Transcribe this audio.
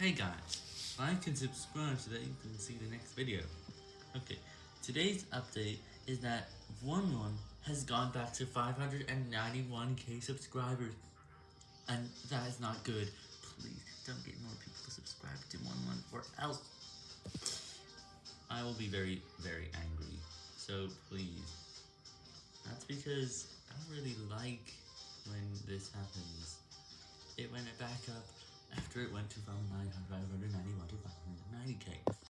Hey guys, like and subscribe so that you can see the next video. Okay, today's update is that 1-1 has gone back to 591k subscribers, and that is not good. Please, don't get more people to subscribe to 1-1 or else I will be very, very angry. So please, that's because I don't really like when this happens. It went back up after it went to from 991 to 590k.